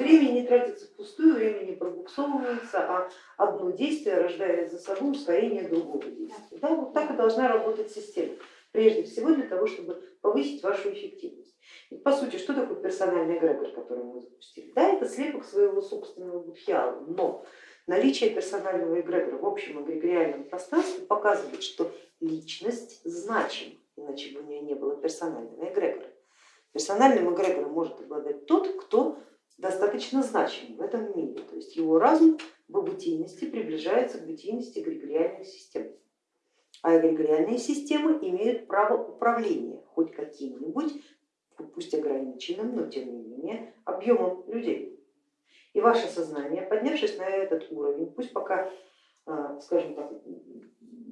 время не тратится впустую, время не пробуксовывается, а одно действие рождает за собой ускорение другого действия. Да, вот так и должна работать система, прежде всего для того, чтобы повысить вашу эффективность. Ведь по сути, что такое персональный эгрегор, который мы запустили? Да, это слепок своего собственного будхиала, но наличие персонального эгрегора в общем эгрегориальном пространстве показывает, что личность значима, иначе бы у нее не было персонального эгрегора. Персональным эгрегором может обладать тот, кто достаточно значим в этом мире, то есть его разум в бытийности приближается к бытийности эгрегориальных систем. А эгрегориальные системы имеют право управления хоть каким-нибудь, пусть ограниченным, но тем не менее, объемом людей. И ваше сознание, поднявшись на этот уровень, пусть пока, а, скажем так,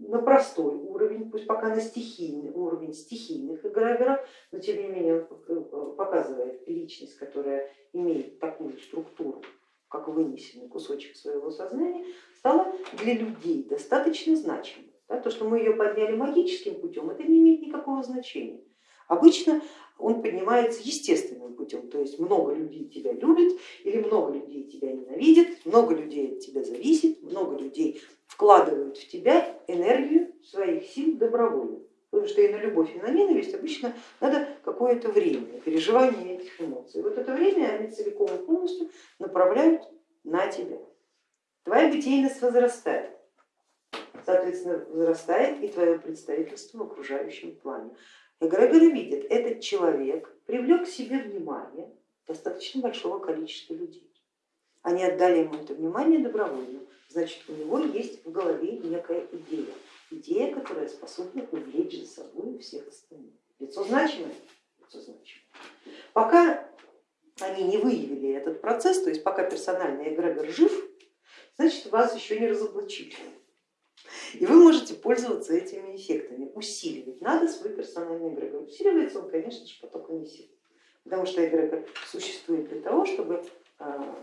на простой уровень, пусть пока на стихийный уровень стихийных эгрегоров, но тем не менее он показывает личность, которая имеет такую структуру, как вынесенный кусочек своего сознания, стала для людей достаточно значимой. То, что мы ее подняли магическим путем, это не имеет никакого значения. Обычно он поднимается естественным путем, то есть много людей тебя любит или много людей тебя ненавидит, много людей от тебя зависит, много людей вкладывают в тебя энергию своих сил добровольно. Потому что и на любовь, и на ненависть обычно надо какое-то время переживания этих эмоций. Вот это время они целиком и полностью направляют на тебя. Твоя бытийность возрастает, соответственно, возрастает и твое представительство в окружающем плане. Эгрегоры видят, этот человек привлек к себе внимание достаточно большого количества людей. Они отдали ему это внимание добровольно, значит у него есть в голове некая идея, идея, которая способна увлечь за собой всех остальных. Лицо значимое? Лицо значимое. Пока они не выявили этот процесс, то есть пока персональный эгрегор жив, значит вас еще не разоблачили. И вы можете пользоваться этими эффектами, усиливать. Надо свой персональный эгрегор. Усиливается он, конечно же, потоками сил, потому что эгрегор существует для того, чтобы а,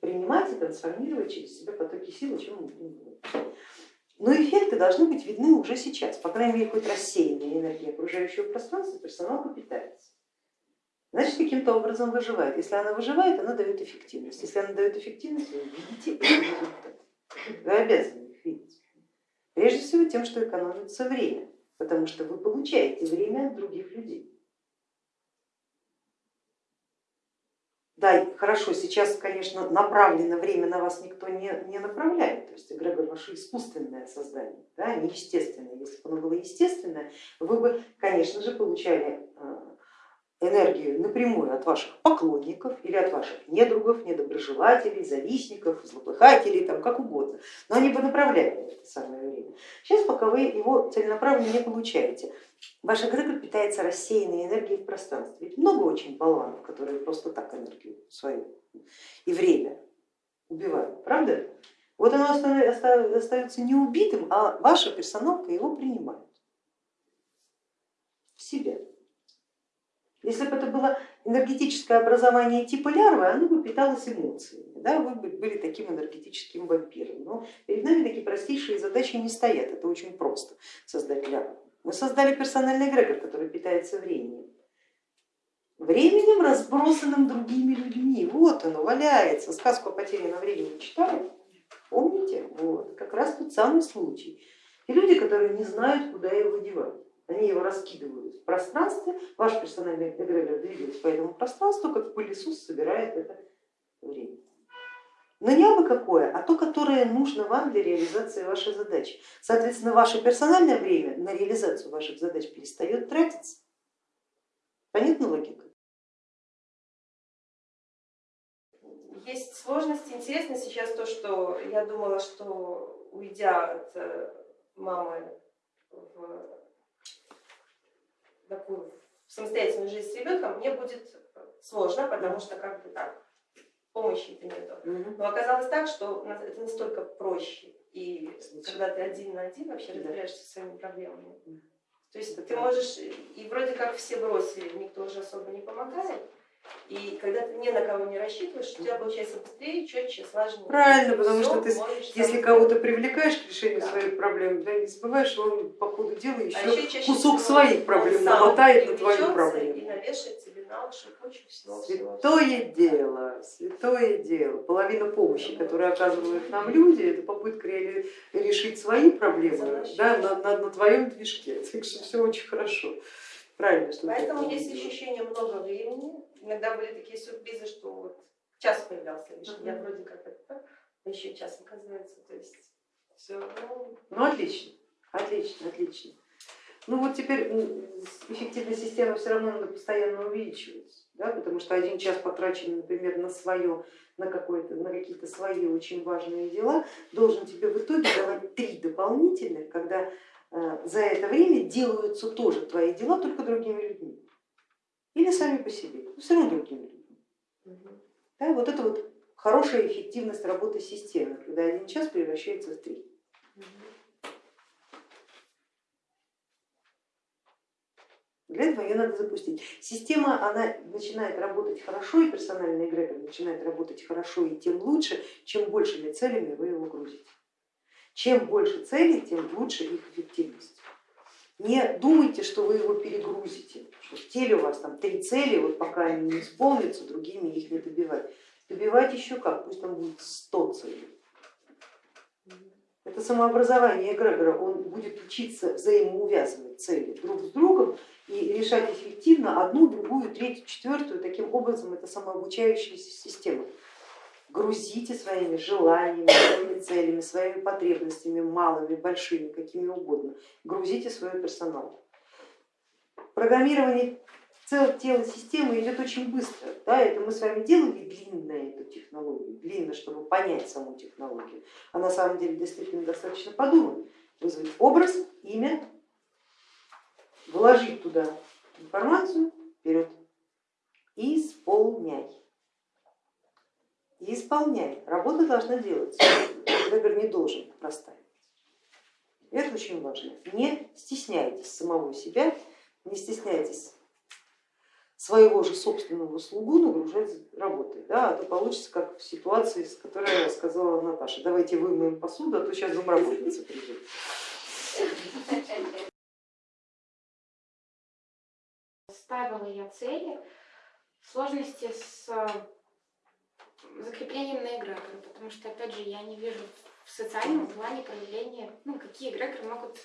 принимать и трансформировать через себя потоки сил, о чем мы будем. Но эффекты должны быть видны уже сейчас, по крайней мере, хоть рассеянная энергия окружающего пространства, персонал питается. Значит, каким-то образом выживает. Если она выживает, она дает эффективность. Если она дает эффективность, вы видите результат. Вы обязаны. Тем, что экономится время, потому что вы получаете время от других людей. Да, хорошо, сейчас, конечно, направлено время на вас никто не, не направляет, то есть эгрегор ваше искусственное создание, да, не естественное. Если бы оно было естественное, вы бы, конечно же, получали э, энергию напрямую от ваших поклонников или от ваших недругов, недоброжелателей, завистников, злопыхателей, там, как угодно, но они бы направляли это самое время. Сейчас пока вы его целенаправленно не получаете, ваш эгрегор питается рассеянной энергией в пространстве. Ведь много очень болванов, которые просто так энергию свою и время убивают, правда? Вот оно остается не убитым, а ваша персоналка его принимает в себя. Если бы это было энергетическое образование типа лярвы, оно бы питалось эмоциями, да, вы бы были таким энергетическим вампиром. Но перед нами такие простейшие задачи не стоят, это очень просто создать лярву. Мы создали персональный эгрегор, который питается временем. Временем, разбросанным другими людьми. Вот оно валяется. Сказку о потерянном времени читали? Помните? Вот, как раз тот самый случай. И люди, которые не знают, куда его девать они его раскидывают в пространстве, ваш персональный эгрегор двигается по этому пространству, как пылесос собирает это время. Но не абы какое, а то, которое нужно вам для реализации вашей задачи. Соответственно, ваше персональное время на реализацию ваших задач перестает тратиться. Понятна логика? Есть сложности. Интересно сейчас то, что я думала, что уйдя от э, мамы в такую самостоятельную жизнь с ребенком, мне будет сложно, потому что как бы так, помощи это нету. Но оказалось так, что это настолько проще, и когда ты один на один вообще разбираешься со своими проблемами. То есть ты можешь, и вроде как все бросили, никто уже особо не помогает, и когда ты ни на кого не рассчитываешь, у тебя получается быстрее, четче, слаженнее. Правильно, потому что ты, если кого-то привлекаешь к решению да. своих проблем, да, не забываешь, он по ходу дела еще, а еще кусок своих проблем намотает на твою проблему. И навешает тебе наши, кучу всего, всего. Святое дело, святое дело. Половина помощи, которую оказывают нам люди, это попытка ре- решить свои проблемы да, на, на, на твоем движке. Так что все очень хорошо. Правильно, что Поэтому это есть ощущение много времени. Иногда были такие сюрпризы, что вот час появлялся лишь, я вроде как это, а еще час оказывается. То есть все, ну, Ну отлично, отлично, отлично. Ну вот теперь м, эффективность системы все равно надо постоянно увеличивать, да, потому что один час потраченный, например, на свое, на, какое-то, на какие-то свои очень важные дела, должен тебе в итоге давать три дополнительных, когда за это время делаются тоже твои дела, только другими людьми. Или сами по себе, но все равно другими людьми. Да, вот это вот хорошая эффективность работы системы, когда один час превращается в три. Для этого ее надо запустить. Система она начинает работать хорошо, и персональный эгрегор начинает работать хорошо, и тем лучше, чем большими целями вы его грузите. Чем больше целей, тем лучше их эффективность. Не думайте, что вы его перегрузите, что в теле у вас там три цели, вот пока они не исполнятся, другими их не добивать. Добивать еще как, пусть там будет 100 целей. Это самообразование эгрегора, он будет учиться взаимоувязывать цели друг с другом и решать эффективно одну, другую, третью, четвертую. Таким образом это самообучающаяся система. Грузите своими желаниями, своими целями, своими потребностями, малыми, большими, какими угодно. Грузите свой персонал. Программирование цел тела системы идет очень быстро. Да, это мы с вами делали длинно эту технологию, длинно, чтобы понять саму технологию. А на самом деле действительно достаточно подумать, вызвать образ, имя, вложить туда информацию, вперед, исполняй. И исполняй. Работа должна делаться. Эгрегор не должен простаивать. Это очень важно. Не стесняйтесь самого себя, не стесняйтесь своего же собственного слугу нагружать работой, да, а то получится как в ситуации, с которой сказала Наташа, давайте вымоем посуду, а то сейчас домработница придет. Ставила я цели в сложности с э, закреплением на эгрегоры, потому что, опять же, я не вижу в социальном плане проявления, ну, какие эгрегоры могут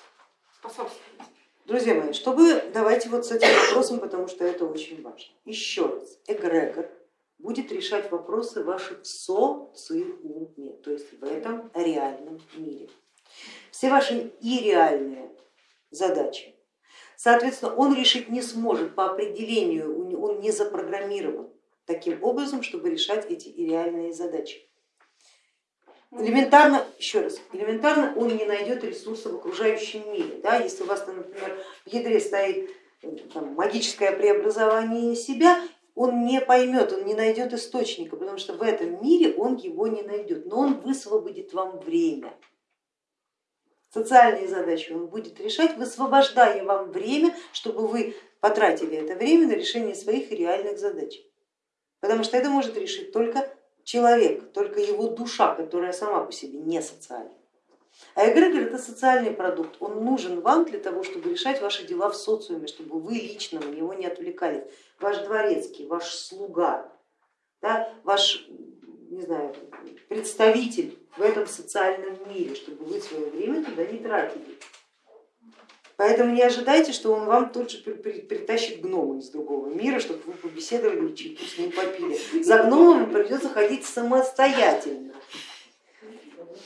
способствовать. Друзья мои, чтобы давайте вот с этим вопросом, потому что это очень важно. Еще раз, эгрегор будет решать вопросы ваши в социуме, то есть в этом реальном мире. Все ваши и задачи, соответственно, он решить не сможет по определению, он не запрограммирован таким образом, чтобы решать эти реальные задачи. Элементарно, еще раз, элементарно он не найдет ресурса в окружающем мире. Да? Если у вас, там, например, в ядре стоит э, там, магическое преобразование себя, он не поймет, он не найдет источника, потому что в этом мире он его не найдет, но он высвободит вам время. Социальные задачи он будет решать, высвобождая вам время, чтобы вы потратили это время на решение своих реальных задач. Потому что это может решить только человек, только его душа, которая сама по себе не социальна. А эгрегор это социальный продукт, он нужен вам для того, чтобы решать ваши дела в социуме, чтобы вы лично на него не отвлекались. Ваш дворецкий, ваш слуга, да, ваш не знаю, представитель в этом социальном мире, чтобы вы свое время туда не тратили. Поэтому не ожидайте, что он вам тут же при- при- притащит гнома из другого мира, чтобы вы побеседовали и чайку с ним попили. За гномом придется ходить самостоятельно.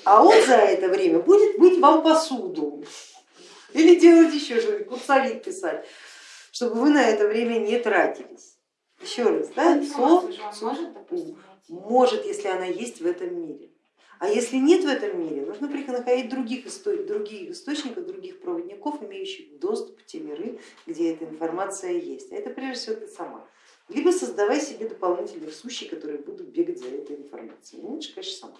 А он за это время будет мыть вам посуду или делать еще что-нибудь, курсовик писать, чтобы вы на это время не тратились. Еще раз, да, Информацию же он со- может, допустим, найти? может, если она есть в этом мире. А если нет в этом мире, нужно находить других, исто- других источников, других проводников, имеющих доступ в те миры, где эта информация есть. А это прежде всего ты сама. Либо создавай себе дополнительных сущий, которые будут бегать за этой информацией. Ну, лучше, конечно, сама.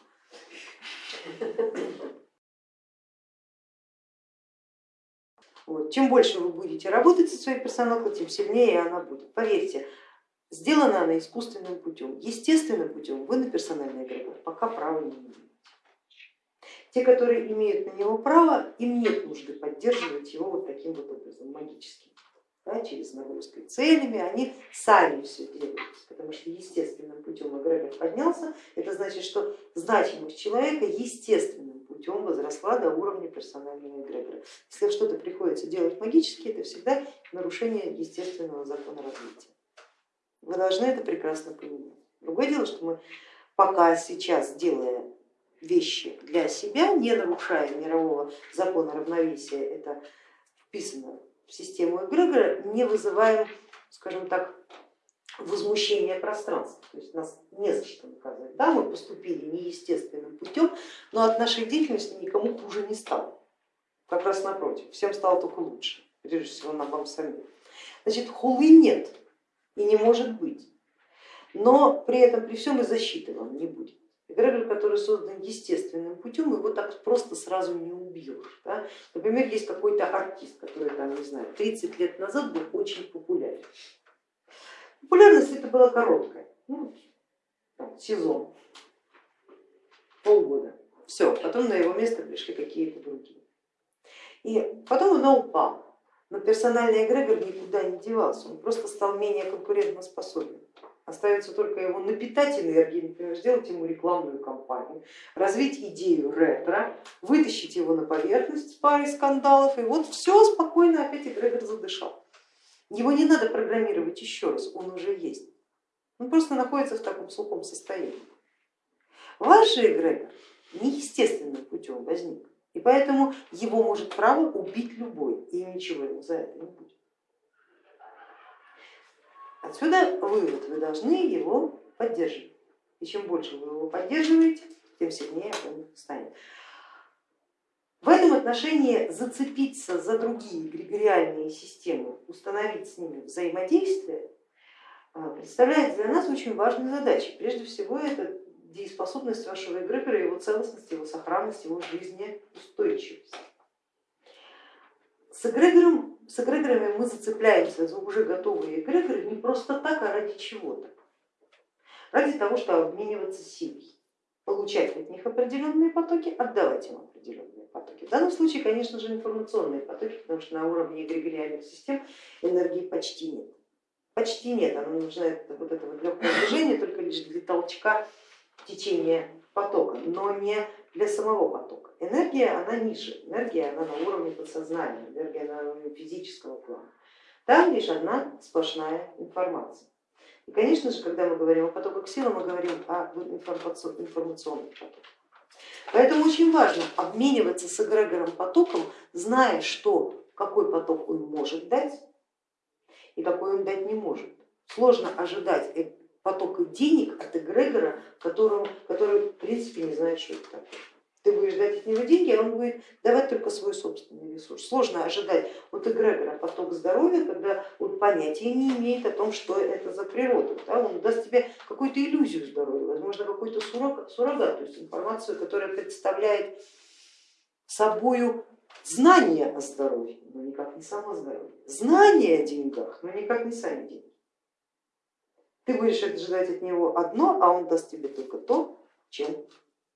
Вот. Чем больше вы будете работать со своей персоналкой, тем сильнее она будет. Поверьте, сделана она искусственным путем. Естественным путем вы на персональный эгрегор пока права не имеете. Те, которые имеют на него право, им нет нужды поддерживать его вот таким вот образом, магическим. да, через нагрузкой целями, они сами все делают, потому что естественным путем эгрегор поднялся, это значит, что значимость человека естественным путем возросла до уровня персонального эгрегора. Если что-то приходится делать магически, это всегда нарушение естественного закона развития. Вы должны это прекрасно понимать. Другое дело, что мы пока сейчас, делая вещи для себя, не нарушая мирового закона равновесия, это вписано в систему эгрегора, не вызываем, скажем так, возмущения пространства, то есть нас не за что наказать. Да, мы поступили неестественным путем, но от нашей деятельности никому хуже не стало. Как раз напротив, всем стало только лучше, прежде всего нам вам самим. Значит, хулы нет и не может быть, но при этом при всем и защиты вам не будет. Эгрегор, который создан естественным путем, его так просто сразу не убьешь. Да? Например, есть какой-то артист, который там, не знаю, 30 лет назад был очень популярен. Популярность это была короткая, ну, сезон, полгода. Все, потом на его место пришли какие-то другие. И потом она упала. Но персональный эгрегор никуда не девался, он просто стал менее конкурентоспособен. Остается только его напитать энергией, например, сделать ему рекламную кампанию, развить идею ретро, вытащить его на поверхность с парой скандалов, и вот все спокойно опять эгрегор задышал. Его не надо программировать еще раз, он уже есть. Он просто находится в таком сухом состоянии. Ваш же эгрегор неестественным путем возник, и поэтому его может право убить любой, и ничего ему за это не будет. Отсюда вывод, вы должны его поддерживать. И чем больше вы его поддерживаете, тем сильнее он станет. В этом отношении зацепиться за другие эгрегориальные системы, установить с ними взаимодействие, а, представляет для нас очень важной задачей. Прежде всего это дееспособность вашего эгрегора, его целостность, его сохранность, его жизнеустойчивость. С, эгрегором, с эгрегорами мы зацепляемся за уже готовые эгрегоры не просто так, а ради чего-то. Ради того, чтобы обмениваться силой получать от них определенные потоки, отдавать им определенные потоки. В данном случае, конечно же, информационные потоки, потому что на уровне эгрегориальных систем энергии почти нет. Почти нет, она нужна вот это вот легкое движение только лишь для толчка течения потока, но не для самого потока. Энергия, она ниже, энергия, она на уровне подсознания, энергия на уровне физического плана. Там лишь одна сплошная информация. И, конечно же, когда мы говорим о потоках силы, мы говорим о информационных потоках. Поэтому очень важно обмениваться с эгрегором потоком, зная, что какой поток он может дать и какой он дать не может. Сложно ожидать э, потока денег от эгрегора, которому, который в принципе не знает, что это такое ты будешь дать от него деньги, а он будет давать только свой собственный ресурс. Сложно ожидать от эгрегора поток здоровья, когда он понятия не имеет о том, что это за природа. Да? Он даст тебе какую-то иллюзию здоровья, возможно, какой-то суррогат, то есть информацию, которая представляет собою знание о здоровье, но никак не само здоровье. Знание о деньгах, но никак не сами деньги. Ты будешь ожидать от него одно, а он даст тебе только то, чем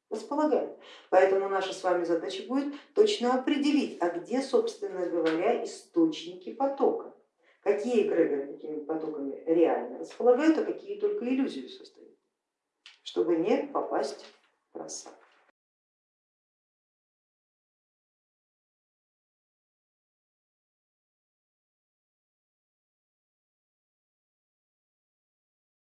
располагает. Поэтому наша с вами задача будет точно определить, а где, собственно говоря, источники потока. Какие эгрегоры какими потоками реально располагают, а какие только иллюзию создают, чтобы не попасть в просак.